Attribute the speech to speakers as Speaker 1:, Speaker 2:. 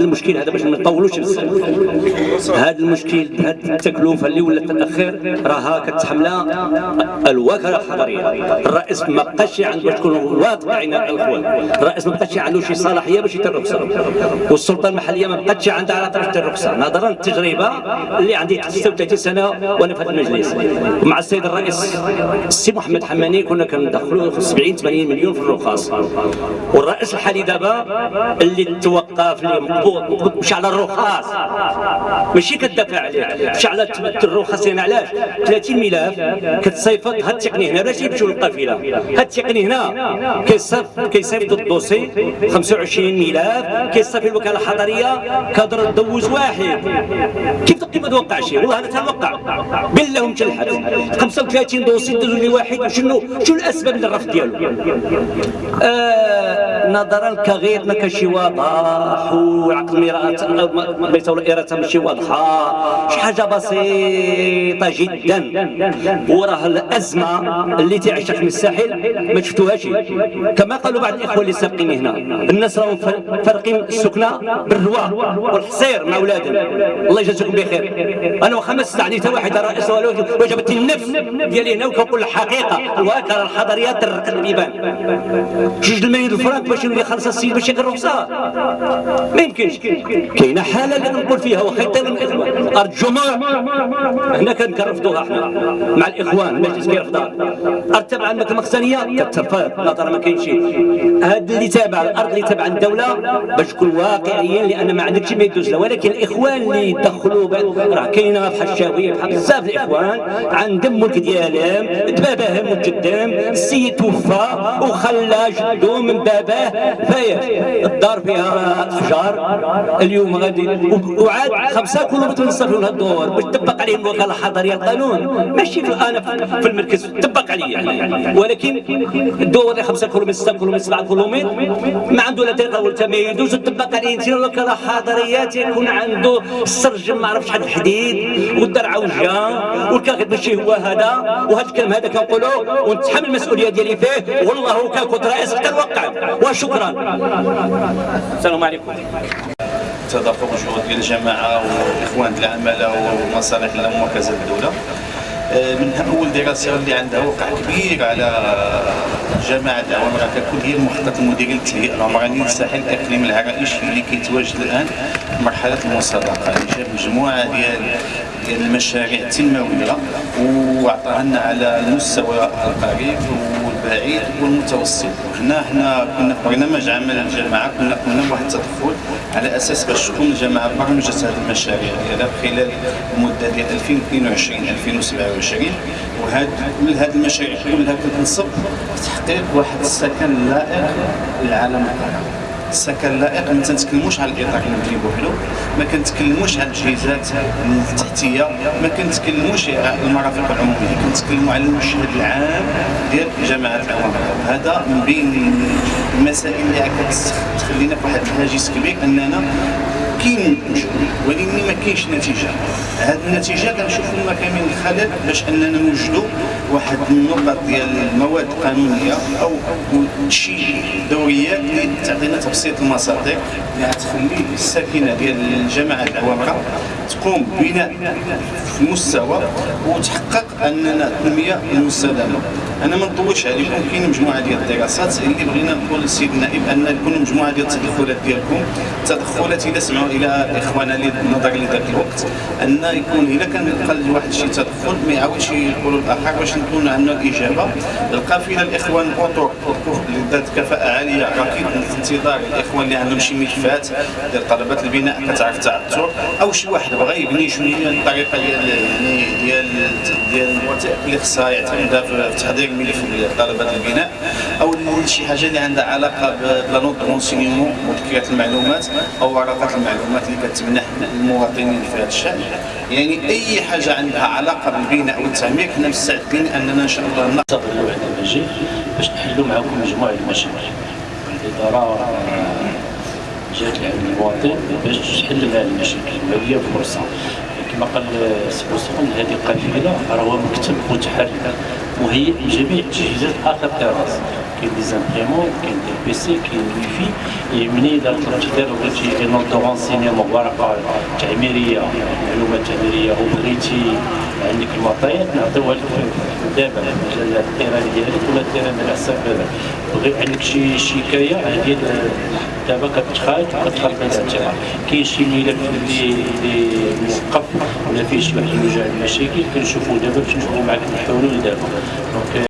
Speaker 1: المشكل هذا باش ما نطولوش هذا المشكل هذه التكلفة اللي ولات تاخر راها كتحملها الوكالة الحضريه الرئيس ما بقاش عنده باش تكون واقعين الاخوان الرئيس ما بقاش عنده شي صلاحية باش يدير الرخصه والسلطة المحلية ما بقاتش عندها على طرف الرخصه نظرا للتجربة اللي عندي 36 سنة وأنا في هذا المجلس. مع السيد الرئيس السي محمد حماني كنا كندخلوا 70 80 مليون في الرخص والرئيس الحالي دابا اللي توقف اللي مشى على الرخص. ماشي كتدافع عليه مشى على الرخص يعني علاش؟ 30 ملف كتصيفط هاد التقني هنا. باش يمشيو للقافلة؟ هاد التقني هنا كيصيفط كيصيفط ال dossier 25 ملف كيصيفط الوكالة الحضرية كادوز واحد. كيف كيف ما توقعش والله أنا تنوقع بالله متلحد 35 dossier دوزوا لي واحد وشنو شنو الأسباب للرفض ديالو؟ آه نظرا كغير ما كانش واضح وعقل ميرات بيت الإرادة ماشي واضحة شي حاجة بسيطة جدا. وراه الأزمة اللي تعيشها في الساحل ما شفتوهاش. كما قالوا بعض الإخوة اللي سابقين هنا. الناس راهم فارقين السكنة بالروا والحصير مع أولادهم. الله يجازيكم بخير. أنا واخا ما استعنيت واحد رئيس وجبت النفس ديالي هنا وكنقول الحقيقة الوكالة الحضرية ترقد البيبان جوج الملايين الفرنك باش يولي خلص السيد باش يقرا الرخصة ما يمكنش. كاينة حالة اللي نقول فيها واخا يطير الاخوان الجمعه هنا كنرفضوها إحنا. مع الإخوان المجلس كيرفضها ارض تبع المقسميه كترفض نظرا ما كاينش هذا اللي تابع الأرض اللي تابع الدولة باش نكون واقعيين لأن ما عندكش ما يدوز ولكن الإخوان اللي دخلوا راه كاينة بحال الشاويه بحال بزاف الإخوان. عندهم ملك ديالهم باباهم وجدهم السيد توفى وخلى جدو من باباه. فايش الدار فيها اشجار اليوم غادي وعاد خمسة كلهم يتنصفوا لها الدور باش تطبق عليهم الوكالة الحضرية القانون ماشي أنا في المركز. تطبق علي يعني ولكن الدور اللي خمسة كلهم ستة كلهم سبعة كلهم ما عنده لا طريقه ولا تميز تطبق عليه. انت الوكالة الحضرية تيكون عنده السرج ما عرف شحال الحديد والدرعه وجهه والكاغد ماشي هو هذا. وهذا الكلام هذا كنقولوا ونتحمل المسؤولية ديالي فيه. والله كان كنت رئيس حتى نوقع وشكرا السلام عليكم.
Speaker 2: تدفق جهود ديال الجماعة والاخوان العمالة ومصالح كذا الدولة آه، من أول دراسة اللي عندها وقع كبير على جماعة العوامر ككل هي المخطط المديري للتهيئه العمرانيه للساحل الاقليمي العرائشي اللي كيتواجد الآن في مرحلة المسابقه اللي جاب مجموعة ديال ديال المشاريع التنموية واعطاها لنا على المستوى القريب والبعيد والمتوسط. وهنا إحنا كنا في برنامج عمل الجماعه كنا قمنا بواحد التدخل على أساس باش تكون الجماعه برمجت هذه المشاريع ديالها خلال المده ديال 2022 2027 وهاد كل هذه المشاريع كلها كتنصب تحقيق واحد السكن لائق للعالم القريب السكن لائق ما تنتكلموش على الاطار المبني بوحدو ما كنتكلموش على التجهيزات التحتية ما كنتكلموش على المرافق العمومية كنتكلموا على المشهد العام ديال جماعة العوام هذا من بين المسائل اللي كتخلينا في واحد الهاجس كبير أننا كاين ولكن ما كاينش نتيجة. هذه النتيجة كنشوفوا ما كاين من الخلل باش أننا نوجدوا واحد النقط ديال المواد القانونية أو شي دوريات اللي تعطينا تبسيط المصادر اللي غتخلي الساكنة ديال الجماعة العوامره تقوم ببناء في المستوى وتحقق أننا التنمية المستدامة. أنا ما نطولش عليكم كاين مجموعة ديال الدراسات اللي بغينا نقول للسيد النائب أن يكون مجموعة ديال التدخلات ديالكم. تدخلات إذا سمعوا إلى إخواننا اللي نظر لذاك الوقت أن يكون إذا كان قال واحد شي تدخل ما يعاودش يقولوا الآخر باش نكون عندنا الاجابه القافلة الاخوان الاطر ذات كفاءة عالية أكيد انتظار الإخوان اللي عندهم شي ملفات ديال طلبات البناء كتعرف تعثر أو شي واحد بغى يبني شوية الطريقة ديال ديال ديال الوثائق اللي خصها يعتمدها في تحضير ملف طلبات البناء. أو شي حاجة اللي عندها علاقة ب la note de renseignement مذكرات المعلومات أو ورقات المعلومات اللي كتمنح المواطنين في هذا الشأن. يعني أي حاجة عندها علاقة بالبناء والتعمير حنا مستعدين أننا إن شاء الله
Speaker 3: نستقبلوا واحد المجيء باش نحلوا معكم مجموعة المشاكل الاداره جات لعند المواطن باش تحل هذه المشاكل. وهذه فرصة. كما قال عثمان هذه قافله راه هو مكتب متحرك مهيئ لجميع التجهيزات آخر تيراس كاين des imprimantes كاين des PC كاين الوي في يعني إذا طلبتي دير بغيتي note de renseignement ورقة تعميرية معلومات تعميرية وبغيتي عندك المعطيات نعطيوها لك دابا مجال ال terrain ديالك ولا ال terrain على حساب هذا. بغي عندك شي شكاية ديال دابا كتخرج وكتخرج من الاعتبار كاين شي ملف اللي اللي موقف ولا فيه شي واحد المشاكل كنشوفوا دابا باش نشوفوا معك الحلول دابا. دونك